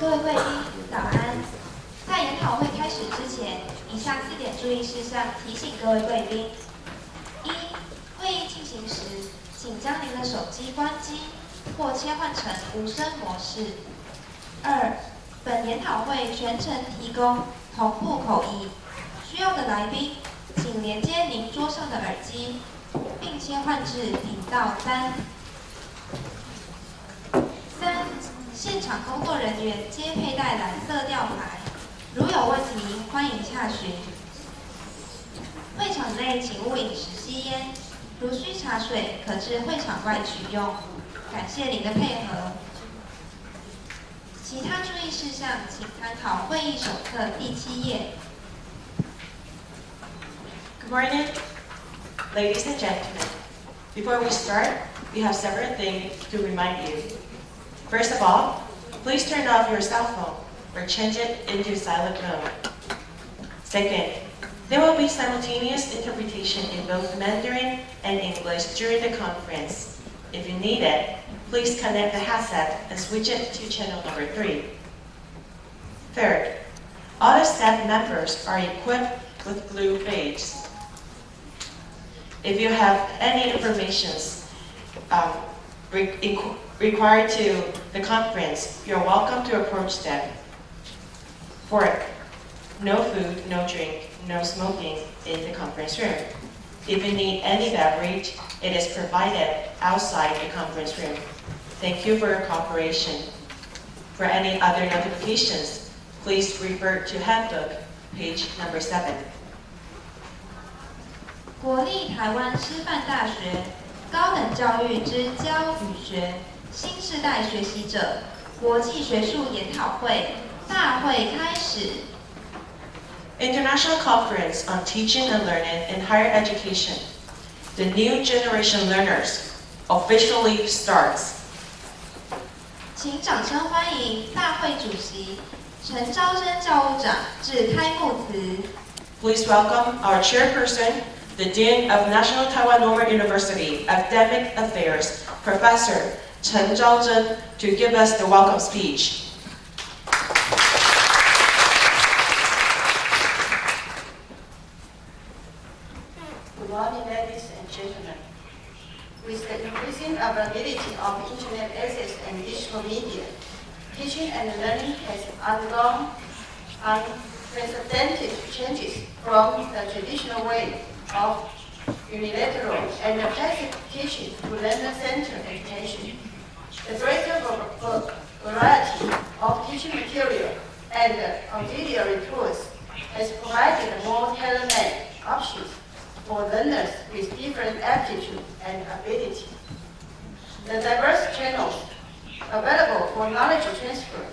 各位贵宾，早安！在研讨会开始之前，以下四点注意事项提醒各位贵宾：一、会议进行时，请将您的手机关机或切换成无声模式；二、本研讨会全程提供同步口译，需要的来宾请连接您桌上的耳机，并切换至频道三。现场工作人员皆佩戴蓝色吊牌，如有问题欢迎洽询。会场内请勿饮食吸烟，如需茶水可至会场外取用。感谢您的配合。其他注意事项请参考会议手册第七页。Good morning, ladies and gentlemen. Before we start, we have several things to remind you. First of all, please turn off your cell phone or change it into silent mode. Second, there will be simultaneous interpretation in both Mandarin and English during the conference. If you need it, please connect the headset and switch it to channel number three. Third, all the staff members are equipped with blue badges. If you have any information um, required to the conference, you're welcome to approach them. Fourth, no food, no drink, no smoking in the conference room. If you need any beverage, it is provided outside the conference room. Thank you for your cooperation. For any other notifications, please refer to Handbook, page number 7. 国立台湾师范大学高等教育之教与学 新时代学习者国际学术研讨会大会开始。International Conference on Teaching and Learning in Higher Education. The New Generation Learners officially starts. 请掌声欢迎大会主席陈昭贞教务长致开幕词。Please welcome our chairperson, the Dean of National Taiwan Normal University Academic Affairs, Professor Chen Zhaozhen, to give us the welcome speech. Good morning, ladies and gentlemen. With the increasing availability of internet access and digital media, teaching and learning has undergone unprecedented changes from the traditional way of unilateral and passive teaching to learner-centered education. The greater variety of teaching material and auxiliary tools has provided more tailor-made options for learners with different aptitude and ability. The diverse channels available for knowledge transfer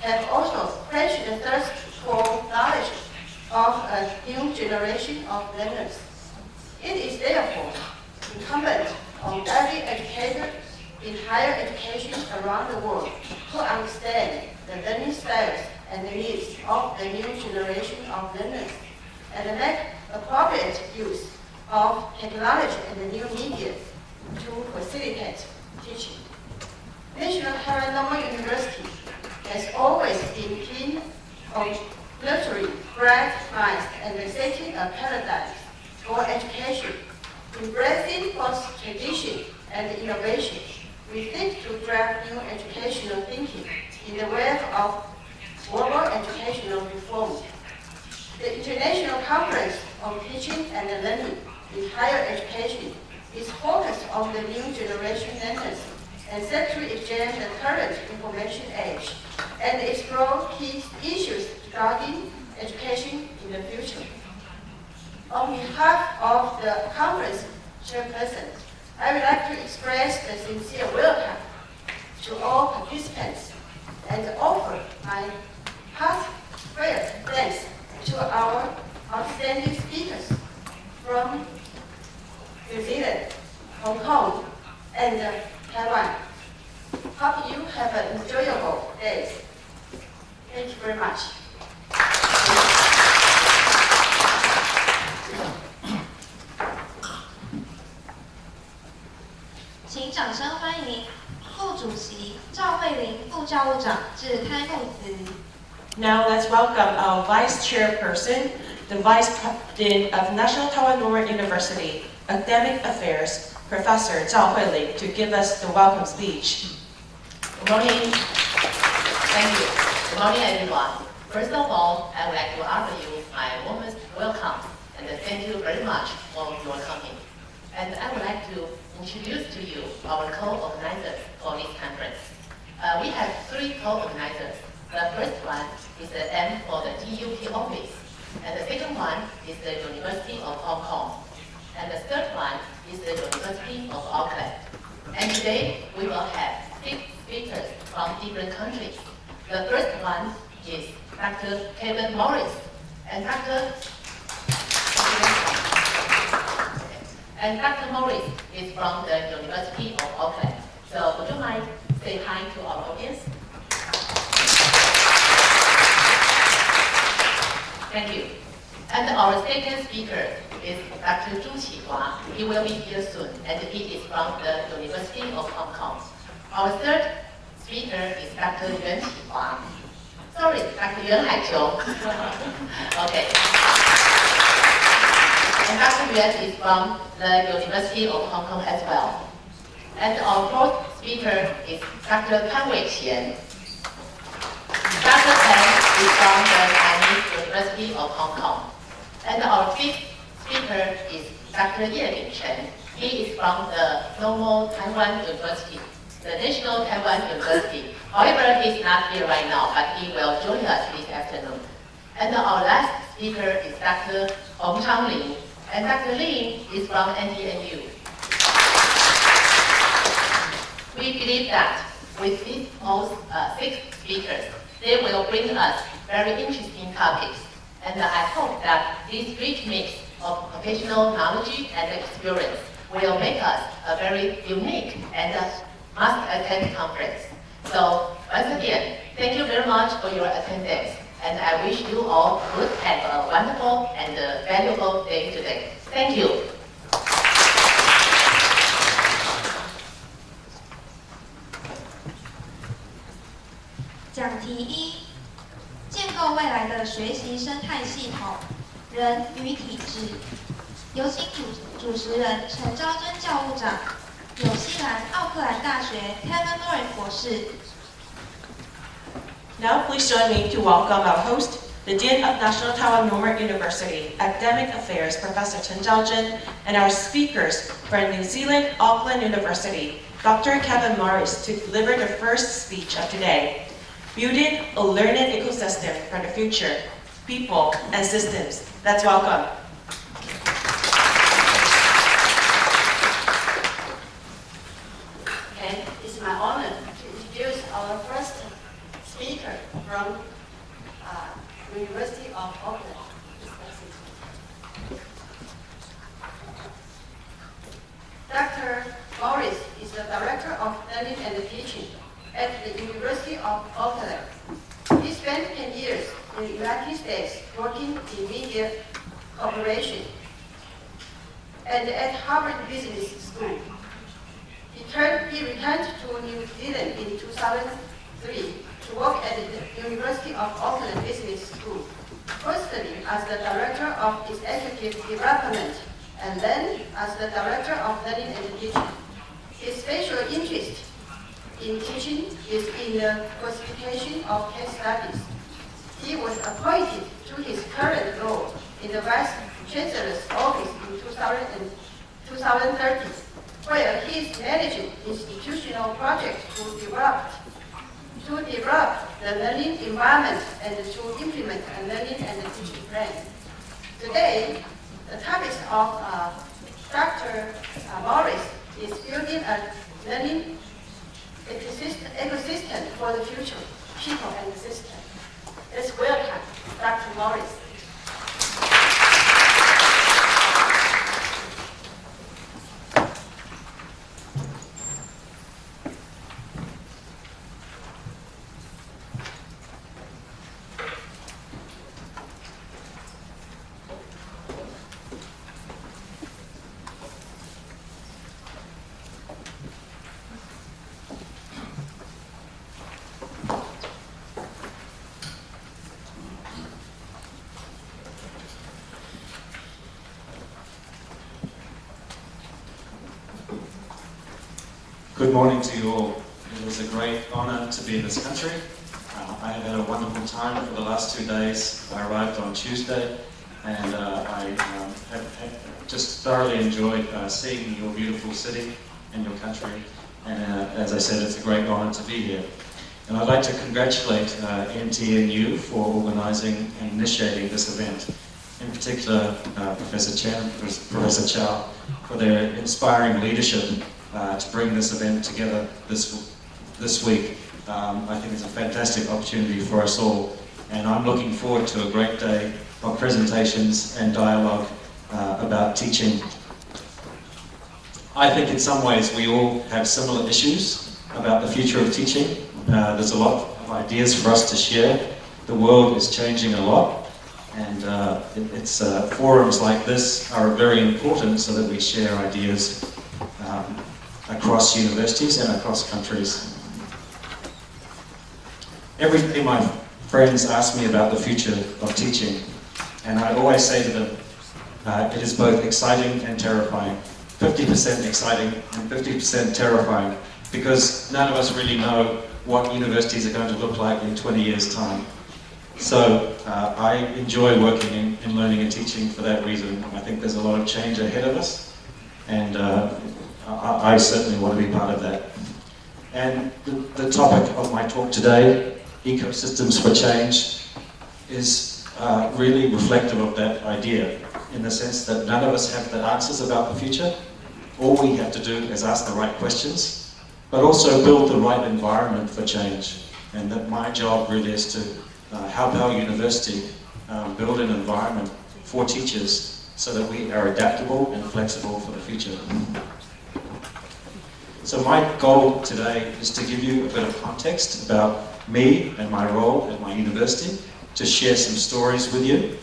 have also quenched the thirst for knowledge of a new generation of learners. It is therefore incumbent on every educator in higher education around the world to understand the learning styles and the needs of the new generation of learners and make appropriate use of technology and the new media to facilitate teaching. National Taiwan Normal University has always been keen on nurturing bright minds and setting a paradigm for education, embracing both tradition and innovation. We think to drive new educational thinking in the wave of global educational reform. The International Conference on Teaching and Learning in Higher Education is focused on the new generation learners and set to exchange the current information age and explore key issues regarding education in the future. On behalf of the conference chairperson, I would like to express the sincere welcome to all participants and offer my heartfelt thanks to our outstanding speakers from New Zealand, Hong Kong, and uh, Taiwan. Hope you have an enjoyable day. Thank you very much. 请掌声欢迎副主席赵慧玲副 副教务长致开幕词。 Now let's welcome our Vice Chairperson, the Vice President of National Taiwan Normal University Academic Affairs, Professor Zhao Huiling, to give us the welcome speech. Good morning. Thank you. Good morning, everyone. First of all, I would like to offer you my warmest welcome and thank you very much for your coming. And I would like to introduce to you our co-organizers for this conference. Uh, we have three co-organizers. The first one is the M for the TUP office, and the second one is the University of Hong Kong, and the third one is the University of Auckland. And today we will have six speakers from different countries. The first one is Dr. Kevin Morris, and Dr. And Dr. Morris is from the University of Auckland. So would you mind say hi to our audience? Thank you. And our second speaker is Dr. Zhu Qihua. He will be here soon, and he is from the University of Hong Kong. Our third speaker is Dr. Yuan Qihua. Sorry, Dr. Yuan Haiqiu. okay. And. Yuan is from the University of Hong Kong as well. And our fourth speaker is Dr. Pan Wei Qian. Dr. Pan is from the Chinese University of Hong Kong. And our fifth speaker is Dr. Ye Ling Chen. He is from the Normal Taiwan University, the National Taiwan University. However, he's not here right now, but he will join us this afternoon. And our last speaker is Dr. Hong Chang Lin. And Dr. Lin is from NTNU. We believe that with these most uh, six speakers, they will bring us very interesting topics. And I hope that this rich mix of professional knowledge and experience will make us a very unique and must-attend conference. So once again, thank you very much for your attendance. And I wish you all good and a wonderful and valuable day today. Thank you. 讲题一：建构未来的学习生态系统，人与体制。有请主主持人陈昭贞教务长，纽西兰奥克兰大学 Kevin Morris 博士。Now please join me to welcome our host, the Dean of National Taiwan Normal University Academic Affairs, Professor Chen Zhaozhen, and our speakers from New Zealand Auckland University, Dr. Kevin Morris, to deliver the first speech of today, Building a Learning Ecosystem for the Future, People and Systems. Let's welcome. Good morning to you all. It is a great honor to be in this country. Uh, I have had a wonderful time for the last two days. I arrived on Tuesday and uh, I um, have, have just thoroughly enjoyed uh, seeing your beautiful city and your country. And uh, as I said, it's a great honor to be here. And I'd like to congratulate uh, NTNU for organizing and initiating this event. In particular, uh, Professor Chen Professor Chow for their inspiring leadership uh, to bring this event together this, this week. Um, I think it's a fantastic opportunity for us all. And I'm looking forward to a great day of presentations and dialogue uh, about teaching. I think in some ways we all have similar issues about the future of teaching. Uh, there's a lot of ideas for us to share. The world is changing a lot, and uh, it, it's uh, forums like this are very important so that we share ideas across universities and across countries. Every day my friends ask me about the future of teaching, and I always say to them, uh, it is both exciting and terrifying. 50% exciting and 50% terrifying, because none of us really know what universities are going to look like in 20 years' time. So uh, I enjoy working in, in, learning and teaching for that reason. I think there's a lot of change ahead of us, and uh, I, I, certainly want to be part of that. And the, the, topic of my talk today, ecosystems for change, is uh, really reflective of that idea, in the sense that none of us have the answers about the future. All we have to do is ask the right questions but also build the right environment for change. And that my job really is to uh, help our university um, build an environment for teachers so that we are adaptable and flexible for the future. So my goal today is to give you a bit of context about me and my role at my university, to share some stories with you,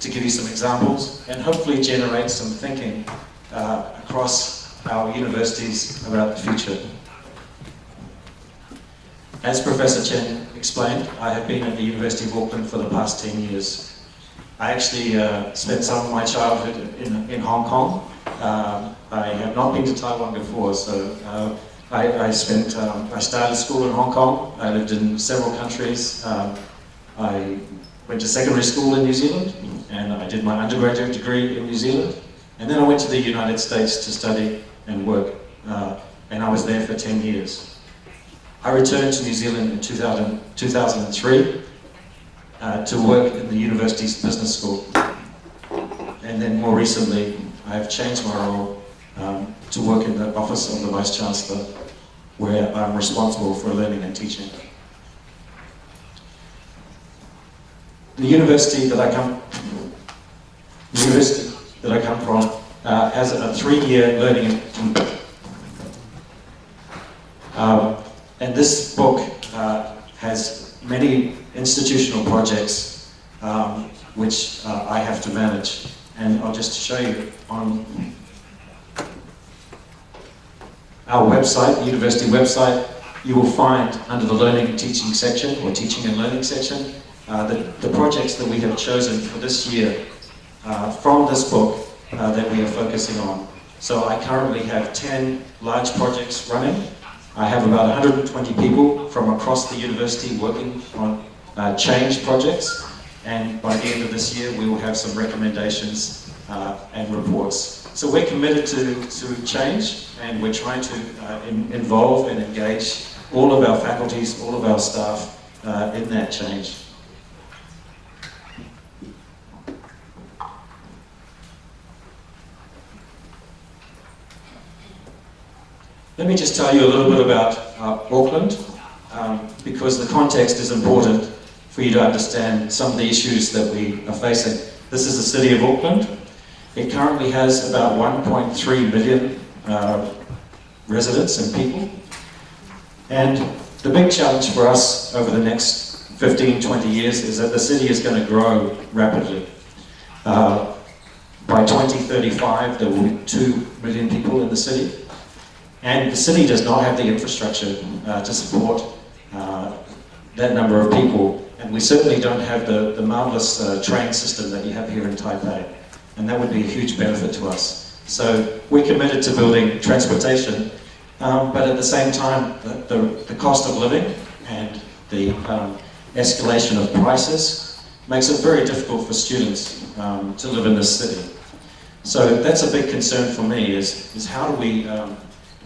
to give you some examples, and hopefully generate some thinking uh, across our universities about the future. As Professor Chen explained, I have been at the University of Auckland for the past 10 years. I actually uh, spent some of my childhood in, in Hong Kong. Um, I have not been to Taiwan before, so uh, I, I, spent, um, I started school in Hong Kong. I lived in several countries. Um, I went to secondary school in New Zealand, and I did my undergraduate degree in New Zealand. And then I went to the United States to study and work, uh, and I was there for 10 years. I returned to New Zealand in 2000, 2003 uh, to work in the university's business school. And then more recently, I have changed my role um, to work in the office of the Vice Chancellor, where I'm responsible for learning and teaching. The university that I come, the university that I come from uh, has a three-year learning. Um, and this book uh, has many institutional projects um, which uh, I have to manage. And I'll just show you on our website, the university website, you will find under the learning and teaching section, or teaching and learning section, uh, the, the projects that we have chosen for this year uh, from this book uh, that we are focusing on. So I currently have 10 large projects running. I have about 120 people from across the university working on uh, change projects. And by the end of this year, we will have some recommendations uh, and reports. So we're committed to, to change and we're trying to uh, in, involve and engage all of our faculties, all of our staff uh, in that change. Let me just tell you a little bit about uh, Auckland, um, because the context is important for you to understand some of the issues that we are facing. This is the city of Auckland. It currently has about 1.3 million uh, residents and people. And the big challenge for us over the next 15, 20 years is that the city is going to grow rapidly. Uh, by 2035, there will be 2 million people in the city. And the city does not have the infrastructure uh, to support uh, that number of people. And we certainly don't have the, the marvelous uh, train system that you have here in Taipei. And that would be a huge benefit to us. So we're committed to building transportation, um, but at the same time, the, the, the cost of living and the um, escalation of prices makes it very difficult for students um, to live in this city. So that's a big concern for me, is, is how do we um,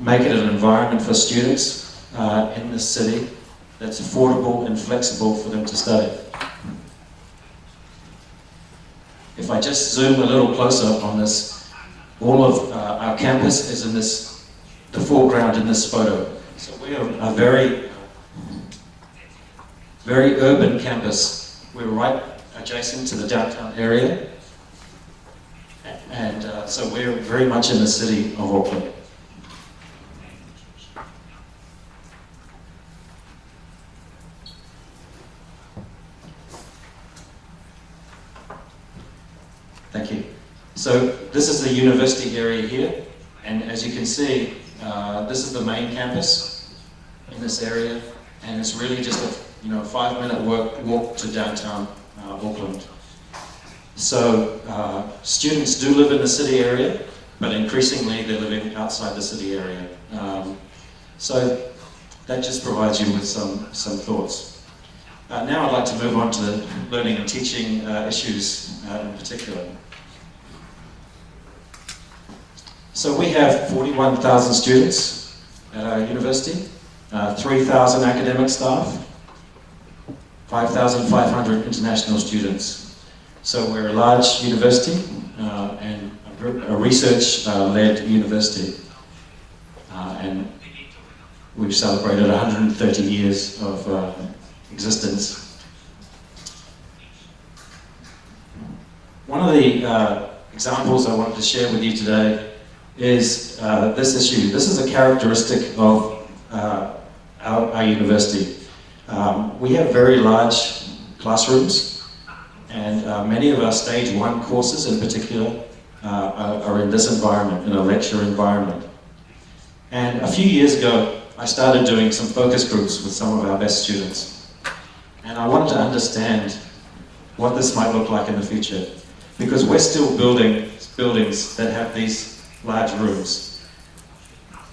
make it an environment for students uh, in this city that's affordable and flexible for them to study. If I just zoom a little closer on this, all of uh, our campus is in this, the foreground in this photo. So we are a very, very urban campus. We're right adjacent to the downtown area. And uh, so we're very much in the city of Auckland. Thank you. So this is the university area here, and as you can see, uh, this is the main campus in this area, and it's really just a you know five-minute walk, walk to downtown uh, Auckland. So uh, students do live in the city area, but increasingly they're living outside the city area. Um, so that just provides you with some some thoughts. Uh, now I'd like to move on to the learning and teaching uh, issues uh, in particular. So we have 41,000 students at our university, uh, 3,000 academic staff, 5,500 international students. So we're a large university uh, and a research-led uh, university. Uh, and we've celebrated 130 years of uh, existence. One of the uh, examples I wanted to share with you today is uh, this issue. This is a characteristic of uh, our, our, university. Um, we have very large classrooms and uh, many of our stage one courses in particular uh, are, are in this environment, in a lecture environment. And a few years ago, I started doing some focus groups with some of our best students. And I wanted to understand what this might look like in the future. Because we're still building buildings that have these large rooms.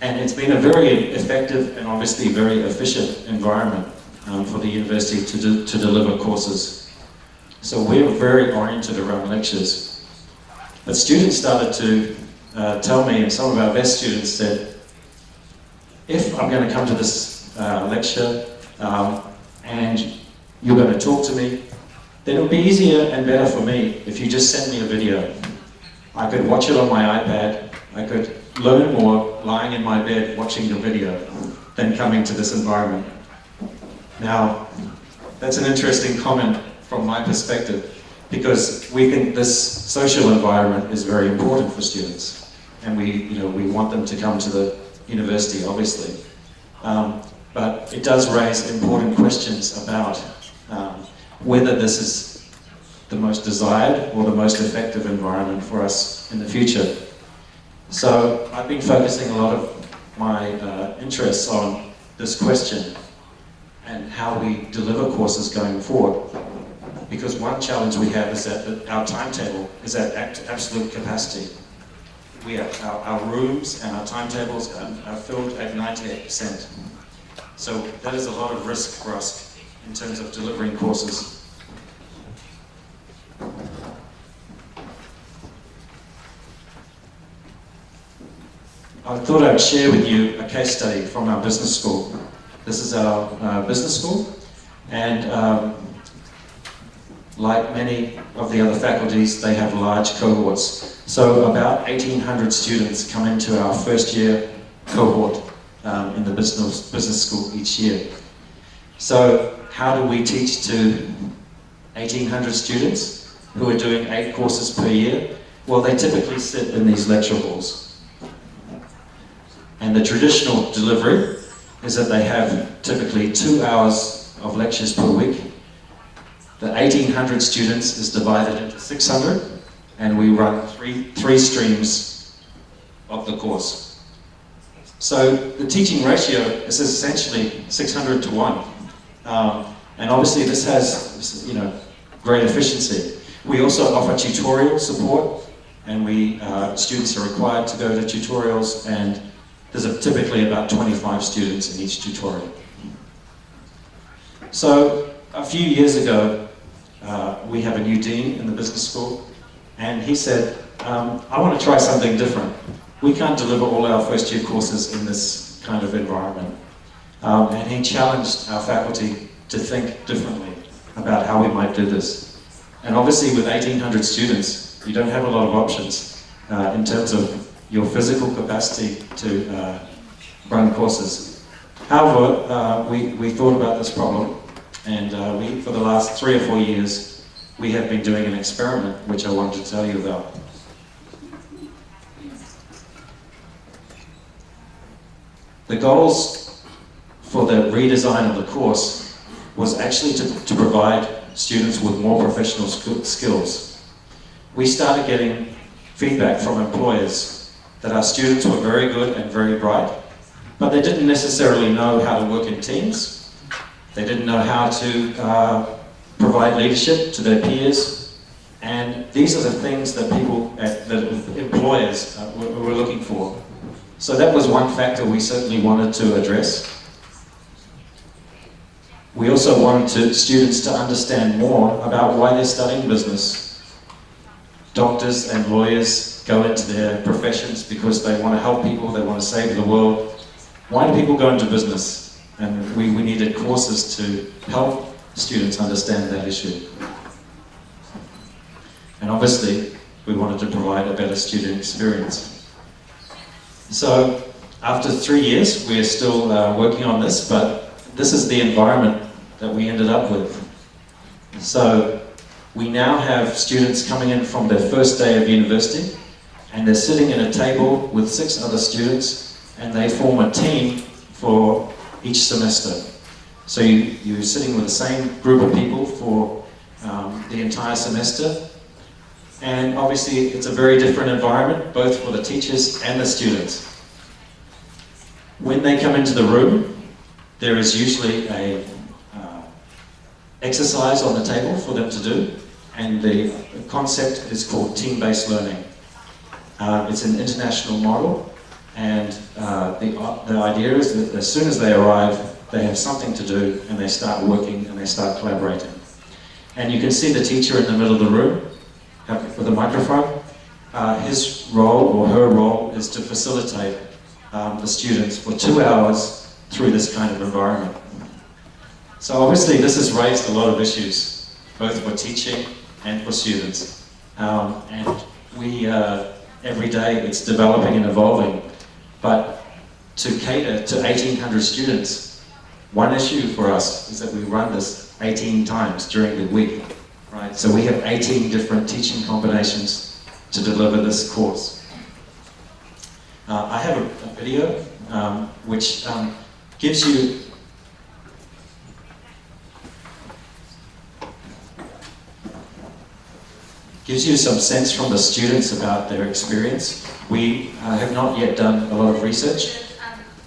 And it's been a very effective and obviously very efficient environment um, for the university to, do, to deliver courses. So we're very oriented around lectures. But students started to uh, tell me, and some of our best students said, if I'm going to come to this uh, lecture um, and you're going to talk to me, then it would be easier and better for me if you just send me a video. I could watch it on my iPad I could learn more lying in my bed watching your video than coming to this environment. Now, that's an interesting comment from my perspective because we think this social environment is very important for students and we, you know, we want them to come to the university, obviously. Um, but it does raise important questions about um, whether this is the most desired or the most effective environment for us in the future. So I've been focusing a lot of my uh, interests on this question and how we deliver courses going forward. Because one challenge we have is that our timetable is at absolute capacity. We our, our rooms and our timetables are, are filled at 98%. So that is a lot of risk for us in terms of delivering courses I thought I'd share with you a case study from our business school. This is our uh, business school, and um, like many of the other faculties, they have large cohorts. So about 1,800 students come into our first year cohort um, in the business, business school each year. So how do we teach to 1,800 students who are doing eight courses per year? Well, they typically sit in these lecture halls. And the traditional delivery is that they have typically two hours of lectures per week. The 1800 students is divided into 600 and we run three, three streams of the course. So the teaching ratio is essentially 600 to 1. Um, and obviously this has you know, great efficiency. We also offer tutorial support and we uh, students are required to go to tutorials, and there's typically about 25 students in each tutorial. So a few years ago, uh, we have a new dean in the business school, and he said, um, I want to try something different. We can't deliver all our first year courses in this kind of environment. Um, and he challenged our faculty to think differently about how we might do this. And obviously with 1,800 students, you don't have a lot of options uh, in terms of your physical capacity to uh, run courses. However, uh, we, we thought about this problem and uh, we, for the last three or four years, we have been doing an experiment which I wanted to tell you about. The goals for the redesign of the course was actually to, to provide students with more professional sk skills. We started getting feedback from employers that our students were very good and very bright, but they didn't necessarily know how to work in teams. They didn't know how to uh, provide leadership to their peers. And these are the things that people, at, that employers uh, were, were looking for. So that was one factor we certainly wanted to address. We also wanted to, students to understand more about why they're studying business. Doctors and lawyers go into their professions because they want to help people, they want to save the world. Why do people go into business? And we, we needed courses to help students understand that issue. And obviously, we wanted to provide a better student experience. So after three years, we are still uh, working on this, but this is the environment that we ended up with. So we now have students coming in from their first day of university, and they're sitting at a table with six other students, and they form a team for each semester. So you, you're sitting with the same group of people for um, the entire semester, and obviously it's a very different environment, both for the teachers and the students. When they come into the room, there is usually a uh, exercise on the table for them to do, and the concept is called team-based learning. Uh, it's an international model, and uh, the, the idea is that as soon as they arrive, they have something to do, and they start working, and they start collaborating. And you can see the teacher in the middle of the room, with a microphone. Uh, his role or her role is to facilitate um, the students for two hours through this kind of environment. So obviously this has raised a lot of issues, both for teaching and for students. Um, and we, uh, every day it's developing and evolving, but to cater to 1,800 students, one issue for us is that we run this 18 times during the week. Right, so we have 18 different teaching combinations to deliver this course. Uh, I have a, a video um, which um, gives you gives you some sense from the students about their experience. We uh, have not yet done a lot of research.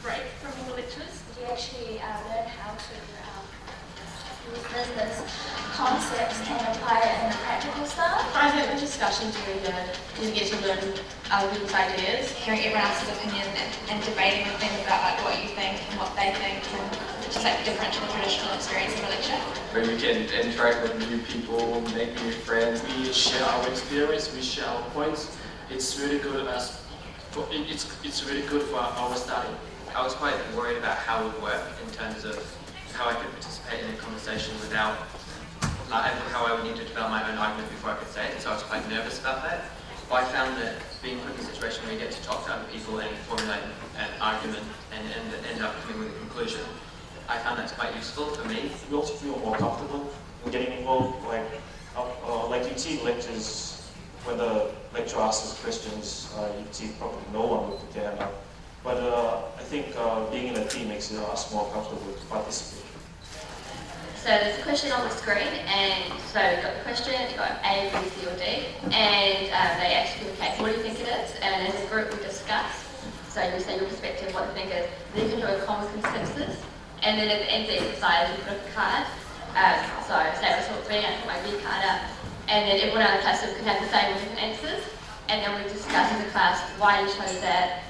Break from all the lectures, actually uh, learn how to um, use business concepts and apply it in a practical style. I think the discussion during the you get to learn other people's ideas. Hearing everyone else's opinion and, and debating with them about like what you think and what they think and just like different to the traditional experience of a lecture. where we can interact with new people, make new friends. we share our experience, we share our points. It's really good as for, it- it's it's really good for our study. I was quite worried about how it would work in terms of how I could participate in a conversation without, like, how I would need to develop my own argument before I could say it, so I was quite nervous about that. But I found that being put in a situation where you get to talk to other people and formulate an argument and, and end up coming with a conclusion, I found that's quite useful for me. you also feel more comfortable in getting involved. Like, uh, uh, like you see lectures when the lecturer asks questions, uh, you see probably no one with the camera. But uh, I think uh, being in a team makes us more comfortable to participate. So there's a question on the screen, and so you've got the question, you've got A, B, C, or D, and um, they ask you, okay, what do you think it is? And as a group, we discuss. So you say your perspective, what you think it is. Then you can do a common consensus, and then at the end of the exercise, you put up a card. Um, so say I thought B, I put my B card up, and then everyone in the class can have the same different answers. and then we discuss as a class why you chose that,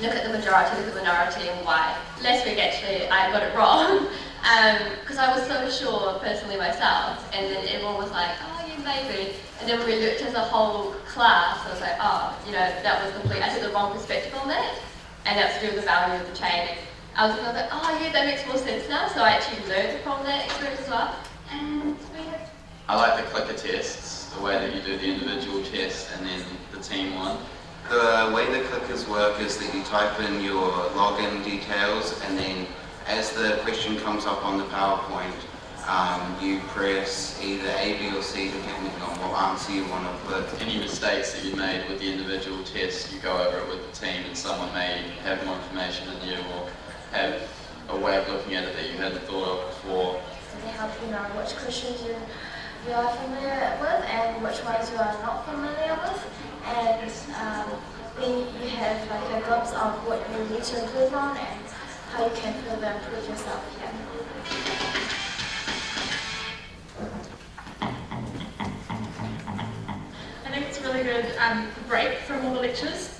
look at the majority, look at the minority, and why. Last week, actually, I got it wrong, because I was so sure personally myself, and then everyone was like, oh, yeah, maybe. And then we looked as a whole class, I was like, oh, you know, that was complete, I took the wrong perspective on that, and that's to the value of the chain. I was like, oh, yeah, that makes more sense now, so I actually learned from that experience as well. And we have I like the clicker tests, the way that you do the individual test and then the team one. The way the clickers work is that you type in your login details and then as the question comes up on the PowerPoint, um, you press either A, B or C depending on what answer you want to put. Any mistakes that you made with the individual test, you go over it with the team and someone may have more information than you or have a way of looking at it that you hadn't thought of before. They help you know which questions you, you are familiar with and which ones you are not familiar with. And um, then you have like a glimpse of what you need to improve on and how you can further improve yourself. Yeah. I think it's a really good um, break from all the lectures.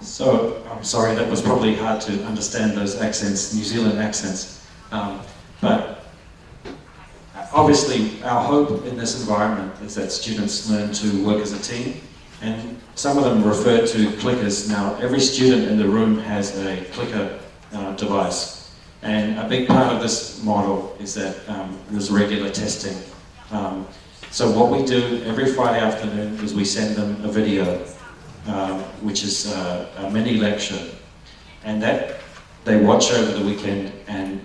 So, I'm sorry, that was probably hard to understand those accents, New Zealand accents. Um, but obviously, our hope in this environment is that students learn to work as a team. And some of them refer to clickers. Now, every student in the room has a clicker uh, device. And a big part of this model is that um, there's regular testing. Um, so what we do every Friday afternoon is we send them a video um, which is uh, a mini lecture, and that they watch over the weekend and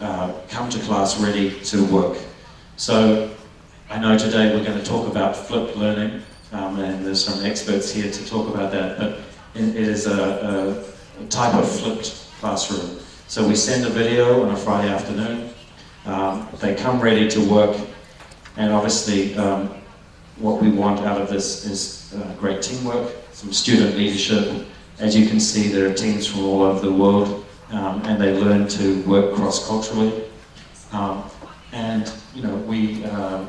uh, come to class ready to work. So I know today we're going to talk about flipped learning, um, and there's some experts here to talk about that, but it is a, a, a type of flipped classroom. So we send a video on a Friday afternoon, um, they come ready to work, and obviously um, what we want out of this is uh, great teamwork, some student leadership. As you can see, there are teams from all over the world, um, and they learn to work cross-culturally. Um, and you know, we uh,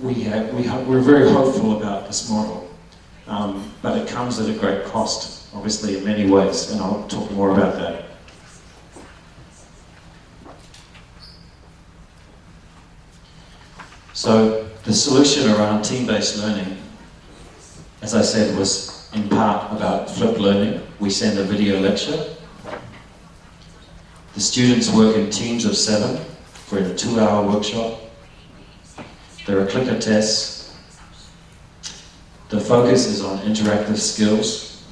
we have, we have, we're very hopeful about this model, um, but it comes at a great cost, obviously in many ways, and I'll talk more about that. So the solution around team-based learning, as I said, was in part about flipped learning. We send a video lecture. The students work in teams of seven for a two-hour workshop. There are clicker tests. The focus is on interactive skills.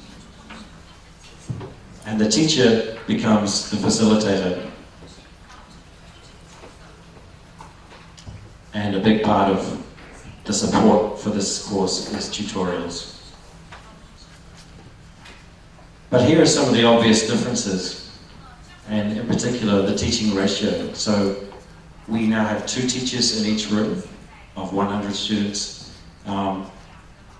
And the teacher becomes the facilitator and a big part of the support for this course is tutorials. But here are some of the obvious differences, and in particular the teaching ratio. So we now have two teachers in each room of 100 students, um,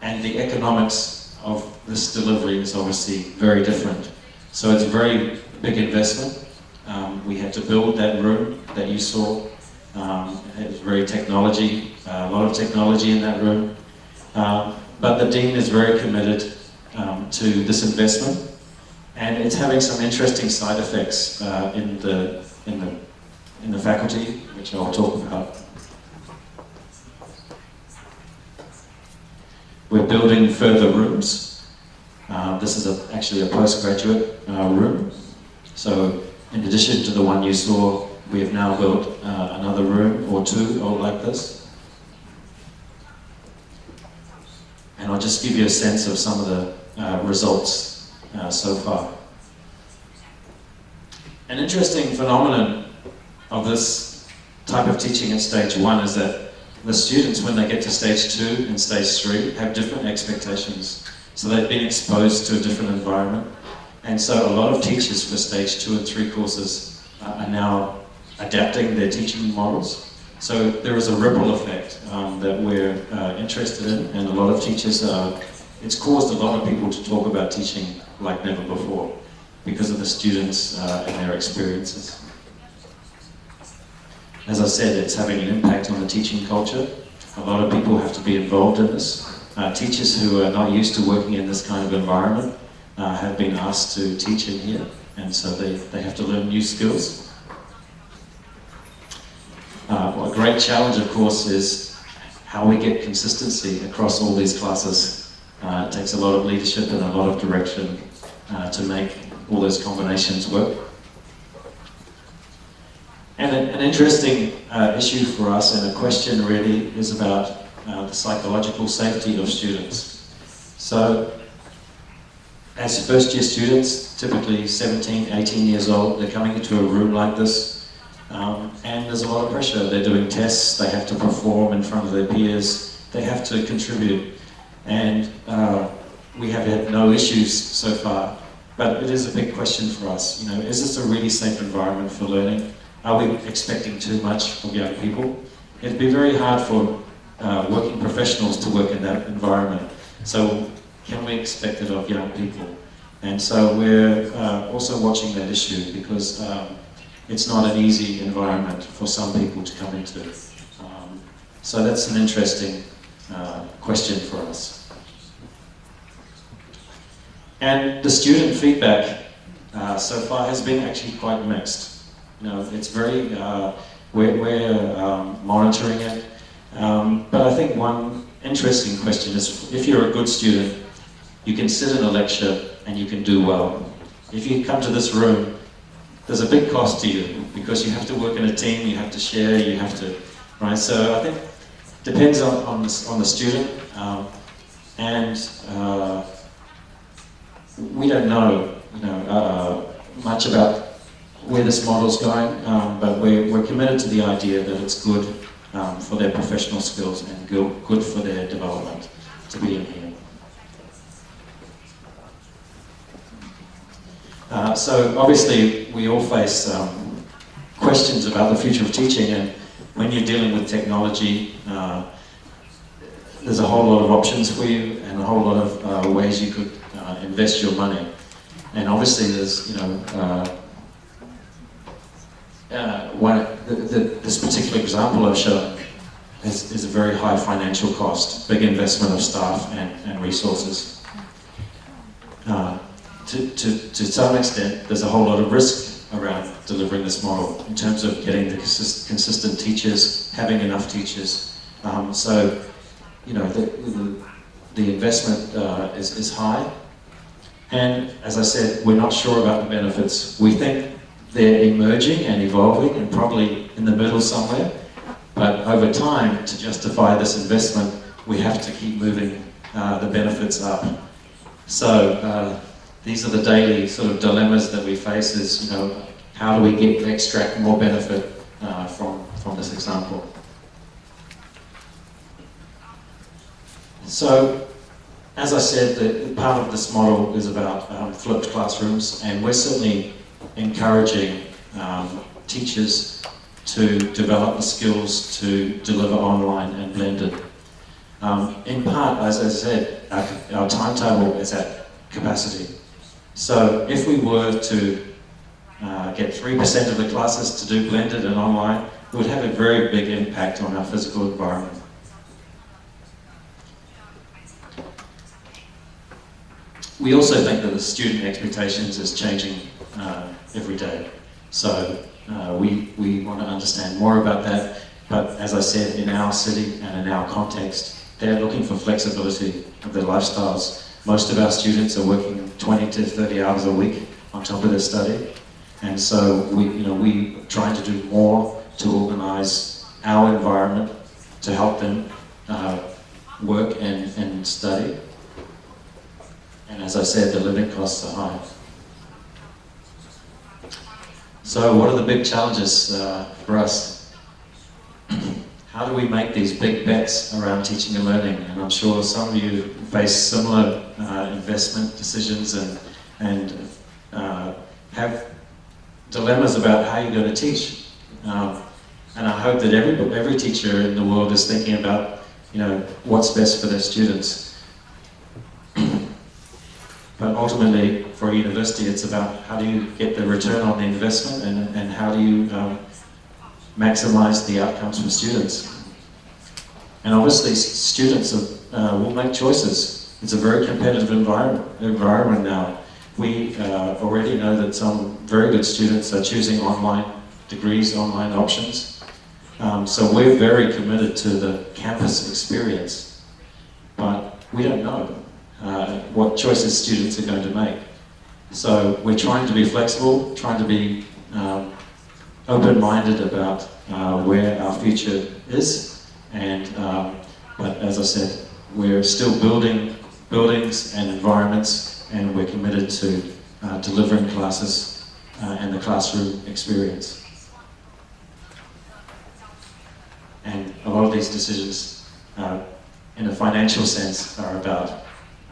and the economics of this delivery is obviously very different. So it's a very big investment. Um, we had to build that room that you saw um, it was very technology, uh, a lot of technology in that room. Um, but the Dean is very committed um, to this investment and it's having some interesting side effects uh, in, the, in, the, in the faculty, which I'll talk about. We're building further rooms. Uh, this is a, actually a postgraduate uh, room. So in addition to the one you saw we have now built uh, another room or two all like this. And I'll just give you a sense of some of the uh, results uh, so far. An interesting phenomenon of this type of teaching at stage one is that the students, when they get to stage two and stage three, have different expectations. So they've been exposed to a different environment. And so a lot of teachers for stage two and three courses are now adapting their teaching models. So there is a ripple effect um, that we're uh, interested in, and a lot of teachers are, it's caused a lot of people to talk about teaching like never before because of the students uh, and their experiences. As I said, it's having an impact on the teaching culture. A lot of people have to be involved in this. Uh, teachers who are not used to working in this kind of environment uh, have been asked to teach in here, and so they, they have to learn new skills. Uh, a great challenge, of course, is how we get consistency across all these classes. Uh, it takes a lot of leadership and a lot of direction uh, to make all those combinations work. And an, interesting uh, issue for us and a question really is about uh, the psychological safety of students. So as first year students, typically 17, 18 years old, they're coming into a room like this um, and there's a lot of pressure. They're doing tests, they have to perform in front of their peers, they have to contribute and uh, we have had no issues so far. But it is a big question for us. You know, is this a really safe environment for learning? Are we expecting too much of young people? It'd be very hard for uh, working professionals to work in that environment. So can we expect it of young people? And so we're uh, also watching that issue because um, it's not an easy environment for some people to come into. Um, so that's an interesting uh, question for us. And the student feedback uh, so far has been actually quite mixed. You know, it's very, uh, we're, we're um, monitoring it. Um, but I think one interesting question is if you're a good student, you can sit in a lecture and you can do well. If you come to this room, there's a big cost to you because you have to work in a team, you have to share, you have to, right? So I think depends on, on, the, on the student um, and uh, we don't know, you know, uh, much about where this model's going, um, but we're, we're committed to the idea that it's good um, for their professional skills and good, good for their development to be in here. Uh, so obviously we all face um, questions about the future of teaching and when you're dealing with technology, uh, there's a whole lot of options for you and a whole lot of uh, ways you could uh, invest your money. And obviously there's, you know, uh, one, the, the, this particular example I've shown is, is, a very high financial cost, big investment of staff and, and resources. Uh, to, to, to some extent, there's a whole lot of risk around delivering this model in terms of getting the consist consistent teachers, having enough teachers. Um, so, you know, the, the, the investment uh, is, is high. And as I said, we're not sure about the benefits. We think they're emerging and evolving and probably in the middle somewhere. But over time, to justify this investment, we have to keep moving uh, the benefits up. So uh, these are the daily sort of dilemmas that we face is, you know, how do we get extract more benefit uh, from, from this example? So, as I said, the, part of this model is about um, flipped classrooms, and we're certainly encouraging um, teachers to develop the skills to deliver online and blended. Um, in part, as I said, our, our, timetable is at capacity. So if we were to uh, get 3% of the classes to do blended and online, it would have a very big impact on our physical environment. We also think that the student expectations is changing uh, every day. So uh, we, we want to understand more about that. But as I said, in our city and in our context, they're looking for flexibility of their lifestyles. Most of our students are working 20 to 30 hours a week on top of their study. And so we, you know, we trying to do more to organize our environment to help them uh, work and, and study. And as I said, the living costs are high. So what are the big challenges uh, for us? How do we make these big bets around teaching and learning? And I'm sure some of you face similar uh, investment decisions and, and uh, have dilemmas about how you're going to teach. Um, and I hope that every, every teacher in the world is thinking about you know, what's best for their students. But ultimately, for a university, it's about how do you get the return on the investment and, and how do you um, maximize the outcomes for students. And obviously students uh, will make choices. It's a very competitive environment, environment now. We uh, already know that some very good students are choosing online degrees, online options. Um, so we're very committed to the campus experience, but we don't know uh, what choices students are going to make. So we're trying to be flexible, trying to be um, open-minded about uh, where our future is, and um, but as I said, we're still building buildings and environments, and we're committed to uh, delivering classes uh, and the classroom experience. And a lot of these decisions, uh, in a financial sense, are about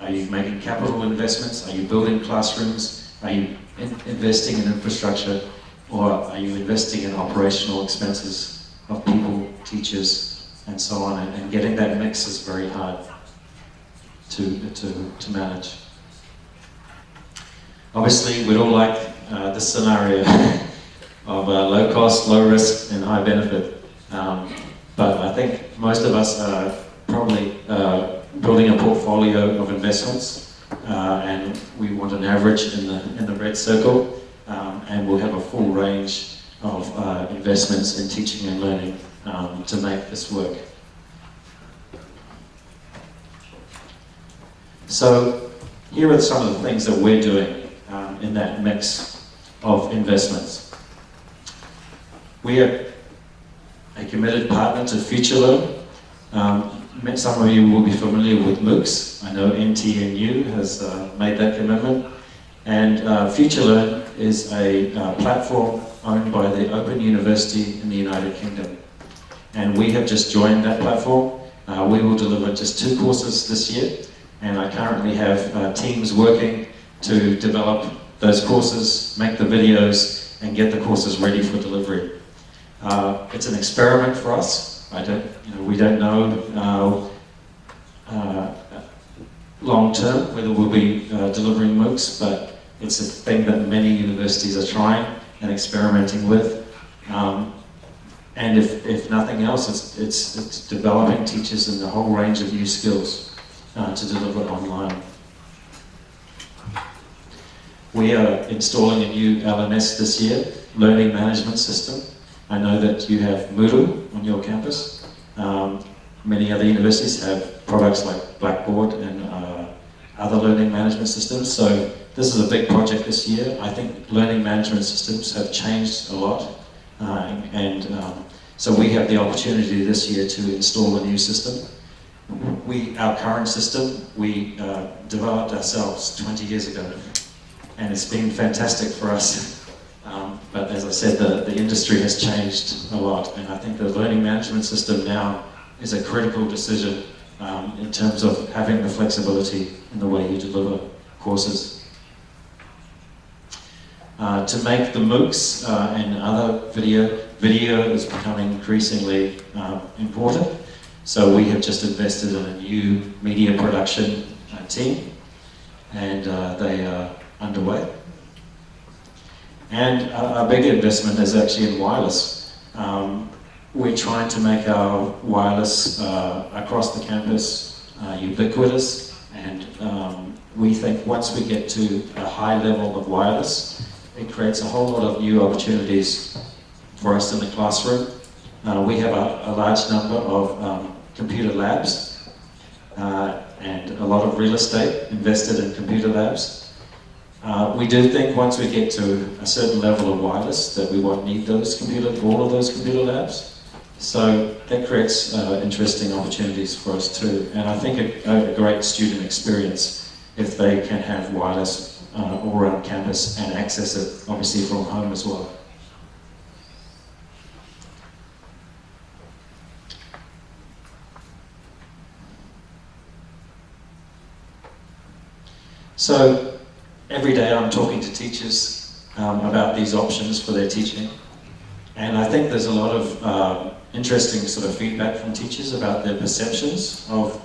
are you making capital investments? Are you building classrooms? Are you in investing in infrastructure? Or are you investing in operational expenses of people, teachers, and so on? And, and getting that mix is very hard to, to, to manage. Obviously, we'd all like uh, this scenario of uh, low cost, low risk, and high benefit. Um, but I think most of us are probably uh, building a portfolio of investments, uh, and we want an average in the, in the red circle, um, and we'll have a full range of uh, investments in teaching and learning um, to make this work. So here are some of the things that we're doing um, in that mix of investments. We are a committed partner to FutureLearn. Um, some of you will be familiar with MOOCs. I know NTNU has uh, made that commitment. And uh, FutureLearn is a uh, platform owned by the Open University in the United Kingdom. And we have just joined that platform. Uh, we will deliver just two courses this year. And I currently have uh, teams working to develop those courses, make the videos, and get the courses ready for delivery. Uh, it's an experiment for us. I don't, you know, we don't know uh, uh, long term whether we'll be uh, delivering MOOCs, but it's a thing that many universities are trying and experimenting with. Um, and if, if nothing else, it's, it's, it's developing teachers in a whole range of new skills uh, to deliver online. We are installing a new LMS this year, Learning Management System. I know that you have Moodle on your campus. Um, many other universities have products like Blackboard and uh, other learning management systems. So this is a big project this year. I think learning management systems have changed a lot. And um, so we have the opportunity this year to install a new system. We, our current system, we uh, developed ourselves 20 years ago. And it's been fantastic for us. Um, but as I said, the, the industry has changed a lot. And I think the learning management system now is a critical decision um, in terms of having the flexibility in the way you deliver courses. Uh, to make the MOOCs uh, and other video, video is becoming increasingly uh, important. So we have just invested in a new media production uh, team and uh, they are underway. And our, big investment is actually in wireless. Um, we're trying to make our wireless across the campus ubiquitous and um, we think once we get to a high level of wireless, it creates a whole lot of new opportunities for us in the classroom. Uh, we have a, a, large number of um, computer labs uh, and a lot of real estate invested in computer labs. Uh, we do think once we get to a certain level of wireless that we won't need those computer, all of those computer labs. So that creates uh, interesting opportunities for us too. And I think a, a, great student experience if they can have wireless uh, all around campus and access it obviously from home as well. So every day I'm talking to teachers um, about these options for their teaching. And I think there's a lot of uh, interesting sort of feedback from teachers about their perceptions of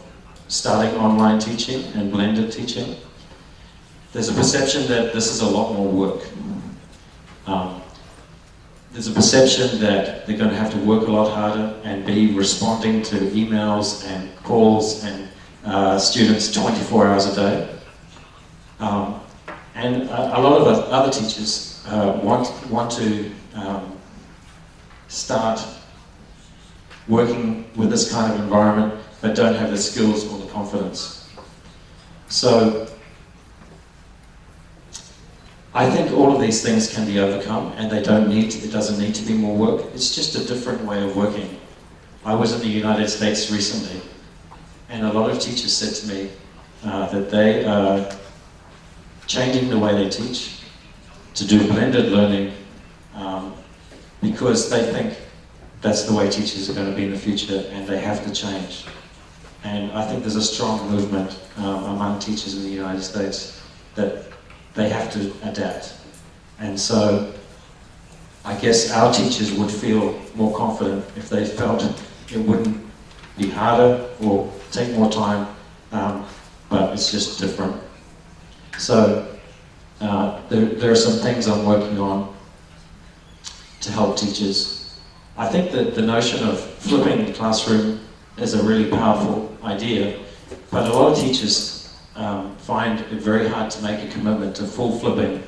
starting online teaching and blended teaching. There's a perception that this is a lot more work. Um, there's a perception that they're going to have to work a lot harder and be responding to emails and calls and uh, students 24 hours a day. Um, and a, a, lot of other teachers uh, want, want to um, start working with this kind of environment but don't have the skills or the confidence. So I think all of these things can be overcome and they don't need, it doesn't need to be more work. It's just a different way of working. I was in the United States recently and a lot of teachers said to me uh, that they are changing the way they teach to do blended learning um, because they think that's the way teachers are going to be in the future and they have to change. And I think there's a strong movement um, among teachers in the United States that they have to adapt. And so I guess our teachers would feel more confident if they felt it wouldn't be harder or take more time, um, but it's just different. So uh, there, there are some things I'm working on to help teachers. I think that the notion of flipping the classroom is a really powerful idea, but a lot of teachers um, find it very hard to make a commitment to full flipping.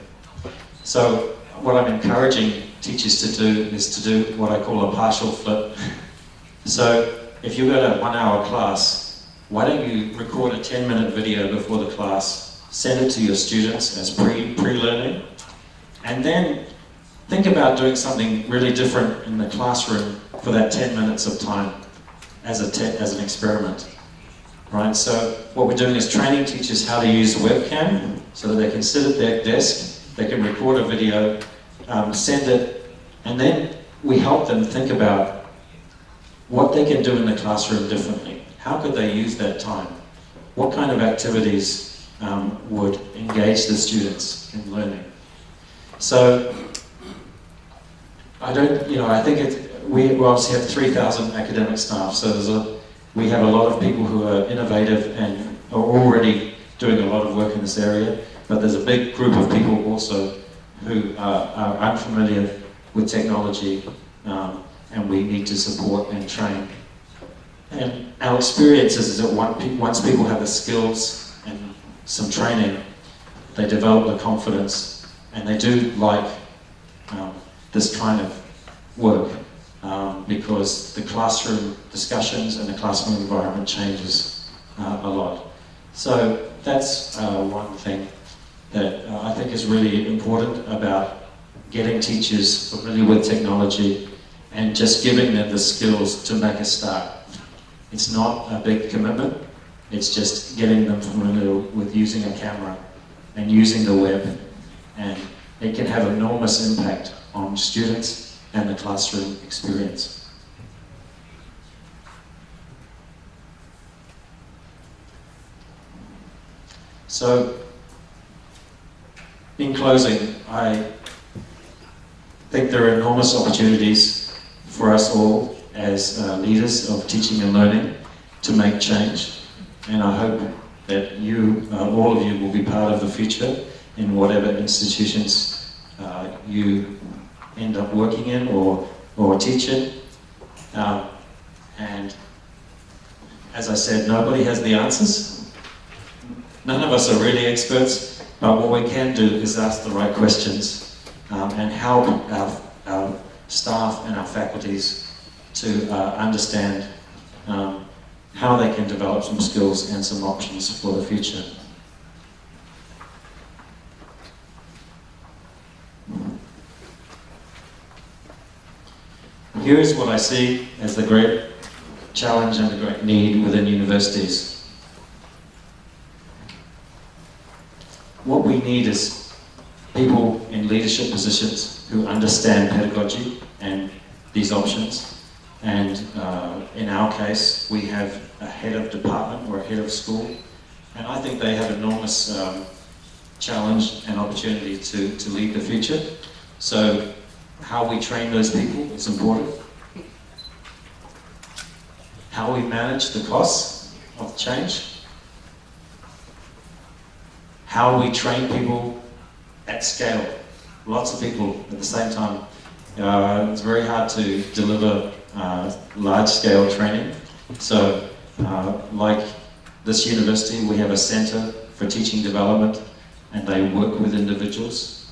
So what I'm encouraging teachers to do is to do what I call a partial flip. So if you've got a one hour class, why don't you record a 10 minute video before the class, send it to your students as pre, pre-learning, and then think about doing something really different in the classroom for that 10 minutes of time as, a as an experiment right? So what we're doing is training teachers how to use a webcam so that they can sit at their desk, they can record a video, um, send it, and then we help them think about what they can do in the classroom differently. How could they use that time? What kind of activities um, would engage the students in learning? So I don't, you know, I think it, we obviously have 3,000 academic staff, so there's a we have a lot of people who are innovative and are already doing a lot of work in this area, but there's a big group of people also who are, are unfamiliar with technology um, and we need to support and train. And our experience is that once people have the skills and some training, they develop the confidence and they do like um, this kind of work um, because the classroom discussions and the classroom environment changes uh, a lot. So that's uh, one thing that uh, I think is really important about getting teachers familiar with technology and just giving them the skills to make a start. It's not a big commitment, it's just getting them familiar with using a camera and using the web and it can have enormous impact on students and the classroom experience. So, in closing, I think there are enormous opportunities for us all as uh, leaders of teaching and learning to make change. And I hope that you, uh, all of you, will be part of the future in whatever institutions uh, you end up working in or, or teaching. Um, and as I said, nobody has the answers. None of us are really experts, but what we can do is ask the right questions um, and help our, our, staff and our faculties to uh, understand um, how they can develop some skills and some options for the future. Here's what I see as the great challenge and the great need within universities. What we need is people in leadership positions who understand pedagogy and these options. And uh, in our case, we have a head of department or a head of school. And I think they have enormous um, challenge and opportunity to, to lead the future. So how we train those people is important. How we manage the costs of change. How we train people at scale. Lots of people at the same time Uh, it's very hard to deliver uh, large-scale training. So, uh, like this university, we have a centre for teaching development, and they work with individuals.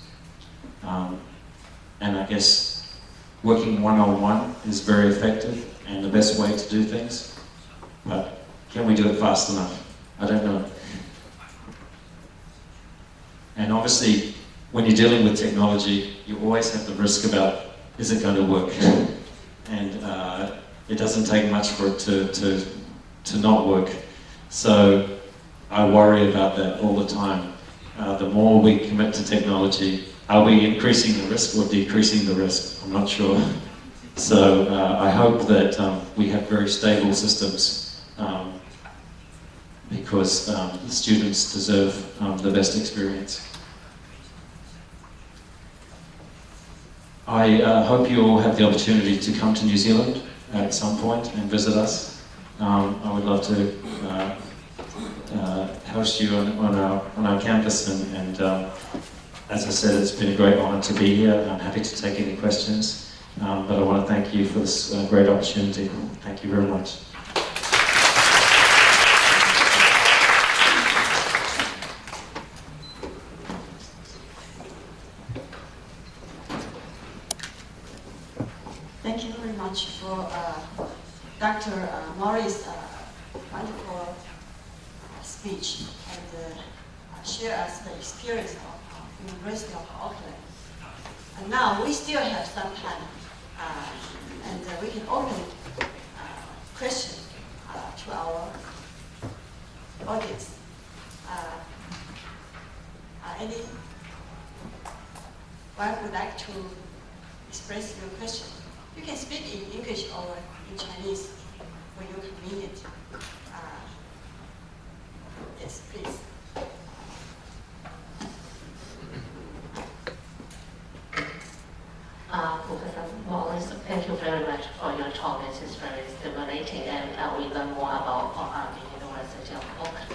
Um, and I guess working one-on-one is very effective and the best way to do things. But can we do it fast enough? I don't know. And obviously, when you're dealing with technology, you always have the risk about, is it going to work? and uh, it doesn't take much for it to, to, to not work. So I worry about that all the time. Uh, the more we commit to technology, are we increasing the risk or decreasing the risk? I'm not sure. So uh, I hope that um, we have very stable systems um, because um, the students deserve um, the best experience. I uh, hope you all have the opportunity to come to New Zealand at some point and visit us. Um, I would love to uh, uh, host you on, on, our, on our campus and, and um, as I said, it's been a great honour to be here. I'm happy to take any questions, um, but I want to thank you for this uh, great opportunity. Thank you very much. Thank you very much for uh, Dr. Uh, Morris' uh, wonderful speech and uh, share us the experience of uh, University of Auckland. And now we still have some time uh, and uh, we can open uh, questions uh, to our audience. Uh, any one would like to express your question? You can speak in English or in Chinese for your convenience. Uh, yes, please. Uh, Professor thank you very much for your talk. It is very stimulating and uh, we learn more about uh, the University of Auckland.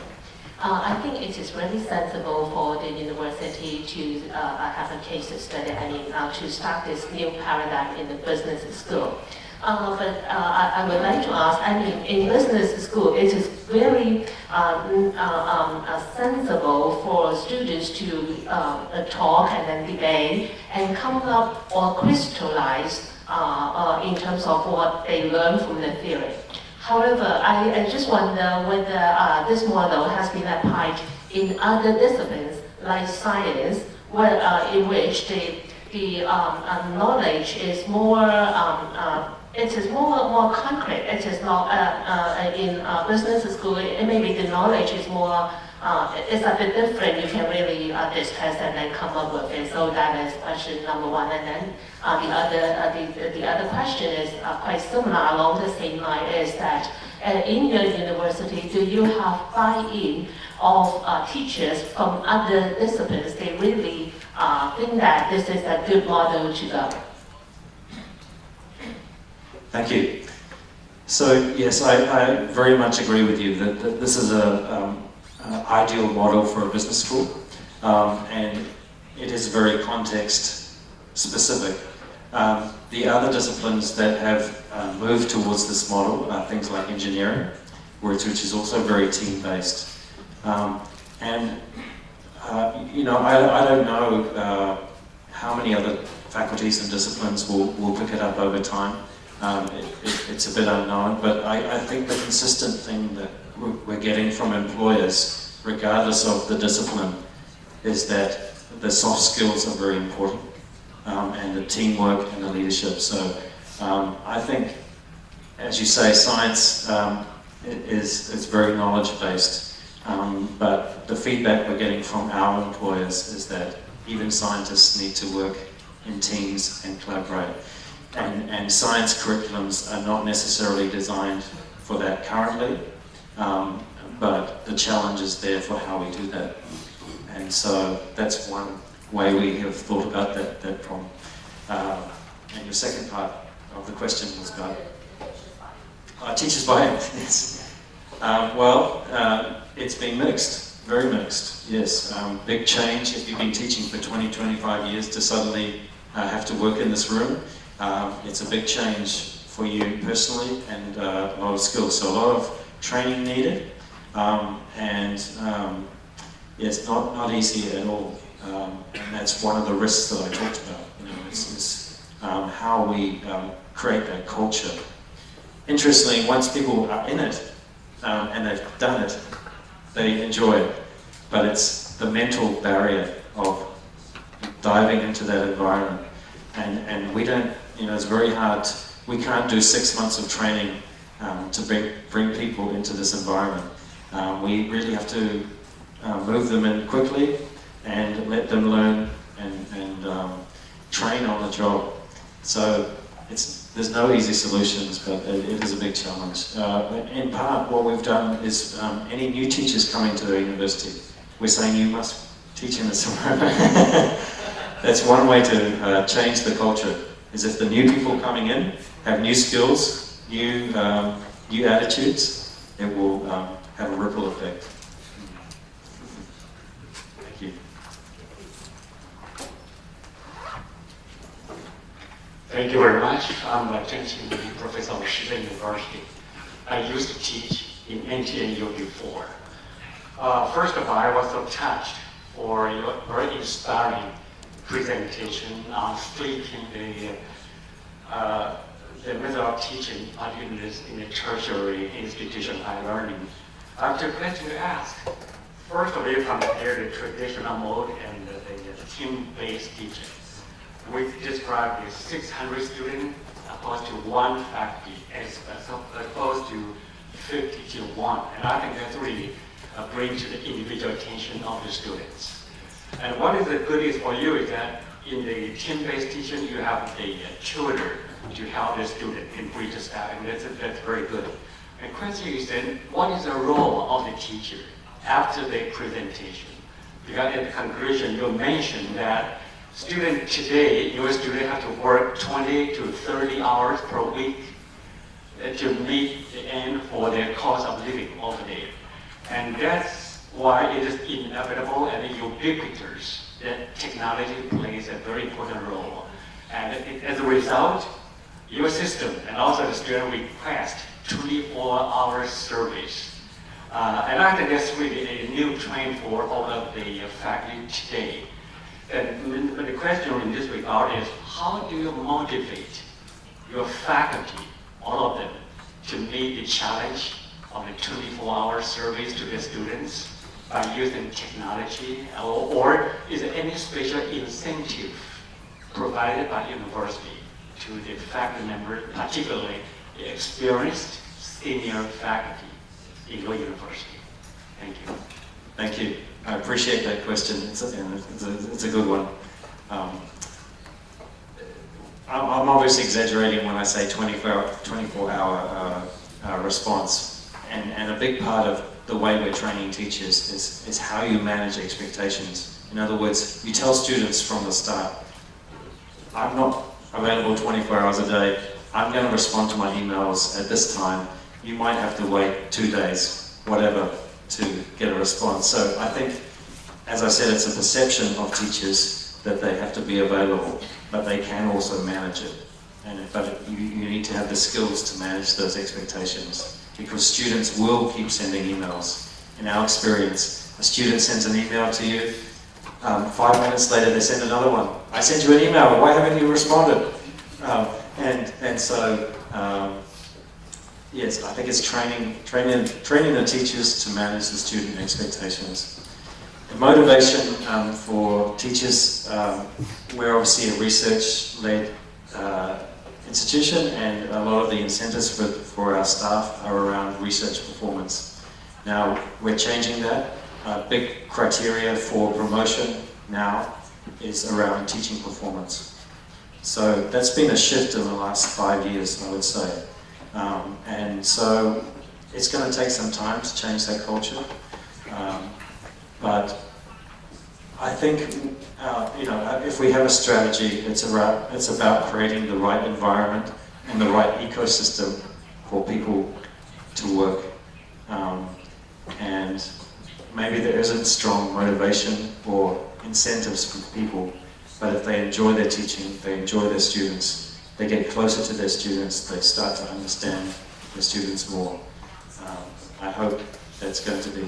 Uh, I think it is really sensible for the university to uh, have a case study, I mean, uh, to start this new paradigm in the business school. Uh, but uh, I, I, would like to ask, I mean, in business school, it is very um, uh, um, sensible for students to um, talk and then debate and come up or crystallize in terms of what they learn from the theory. However, I, I just wonder whether uh, this model has been applied in other disciplines like science, where, uh, in which the, the um, uh, knowledge is more, um, uh, it is more, more concrete. It is not uh, uh, in business school, it, maybe the knowledge is more uh, it's a bit different. You can really uh, discuss and then come up with it. So that is question number one. And then uh, the other uh, the, the other question is uh, quite similar along the same line is that uh, in your university, do you have buy-in of teachers from other disciplines? They really think that this is a good model to go. Thank you. So yes, I, I very much agree with you that, that this is a um, uh, ideal model for a business school. Um, and it is very context specific. Um, the other disciplines that have uh, moved towards this model are things like engineering, which, which is also very team-based. Um, and, uh, you know, I, I don't know uh, how many other faculties and disciplines will, will pick it up over time. Um, it, it, it's a bit unknown, but I, I think the consistent thing that we're getting from employers, regardless of the discipline, is that the soft skills are very important, um, and the teamwork and the leadership. So um, I think, as you say, science um, is, is very knowledge-based, um, but the feedback we're getting from our employers is that even scientists need to work in teams and collaborate. And, and science curriculums are not necessarily designed for that currently, um, but the challenge is there for how we do that. And so that's one way we have thought about that, that problem. Uh, and your second part of the question was about uh, teachers buy-in. yes. Um, well, uh, it's been mixed, very mixed, yes. Um, big change if you've been teaching for 20, 25 years to suddenly uh, have to work in this room. Um, it's a big change for you personally and uh, a lot of skills. So a lot of training needed. Um, and um, yeah, it's not, not easy at all. Um, and that's one of the risks that I talked about. You know, is, is um, how we create that culture. Interestingly, once people are in it and they've done it, they enjoy it. But it's the mental barrier of diving into that environment. And, and we don't, you know, it's very hard. We can't do six months of training um, to bring, bring people into this environment. Um, we really have to uh, move them in quickly and let them learn and, and um, train on the job. So it's, there's no easy solutions, but it, it is a big challenge. Uh, in part, what we've done is um, any new teachers coming to the university, we're saying you must teach in this environment. That's one way to uh, change the culture, is if the new people coming in have new skills, new, um, new attitudes, it will um, have a ripple effect. Thank you. Thank you very much. I'm uh, Chen professor of Shiga University. I used to teach in NTNU before. Uh, first of all, I was so touched for your very inspiring presentation on flipping the, uh, the method of teaching, particularly in the tertiary institution higher learning. I have two questions to ask. First of all, you compare the traditional mode and the, the team-based teaching. We described the 600 students opposed to one faculty as, opposed to 50 to one. And I think that's really brings to the individual attention of the students. And what is the good is for you is that in the team-based teaching, you have a tutor to help the student in bridge staff, and that's, that's very good. The question is then, what is the role of the teacher after the presentation? Because at the conclusion, you mentioned that student today, your student have to work 20 to 30 hours per week to meet the end for their cost of living over there. And that's why it is inevitable and ubiquitous that technology plays a very important role. And it, as a result, your system and also the student request 24-hour service. Uh, and I think that's really a new trend for all of the faculty today. And the question in this regard is, how do you motivate your faculty, all of them, to meet the challenge of the 24-hour service to the students by using technology, or, or is there any special incentive provided by university to the faculty member, particularly experienced senior faculty in your university? Thank you. Thank you. I appreciate that question. It's a, it's a, it's a good one. Um, I'm, I'm, obviously exaggerating when I say 24 hour, 24 hour uh, uh, response. And, and a big part of the way we're training teachers is, is how you manage expectations. In other words, you tell students from the start, I'm not available 24 hours a day. I'm going to respond to my emails at this time. You might have to wait two days, whatever, to get a response. So I think, as I said, it's a perception of teachers that they have to be available, but they can also manage it. And, but you, you need to have the skills to manage those expectations because students will keep sending emails. In our experience, a student sends an email to you, um, five minutes later they send another one. I sent you an email, why haven't you responded? Um, and, and so, um, yes, I think it's training, training, training the teachers to manage the student expectations. The motivation um, for teachers, um, we're obviously a research-led uh, institution and a lot of the incentives for, for our staff are around research performance. Now, we're changing that. A big criteria for promotion now is around teaching performance. So that's been a shift in the last five years, I would say. Um, and so it's going to take some time to change that culture. Um, but I think, uh, you know, if we have a strategy, it's about, it's about creating the right environment and the right ecosystem for people to work. Um, and maybe there isn't strong motivation or incentives for people But if they enjoy their teaching, they enjoy their students, they get closer to their students, they start to understand their students more. Um, I hope that's going to be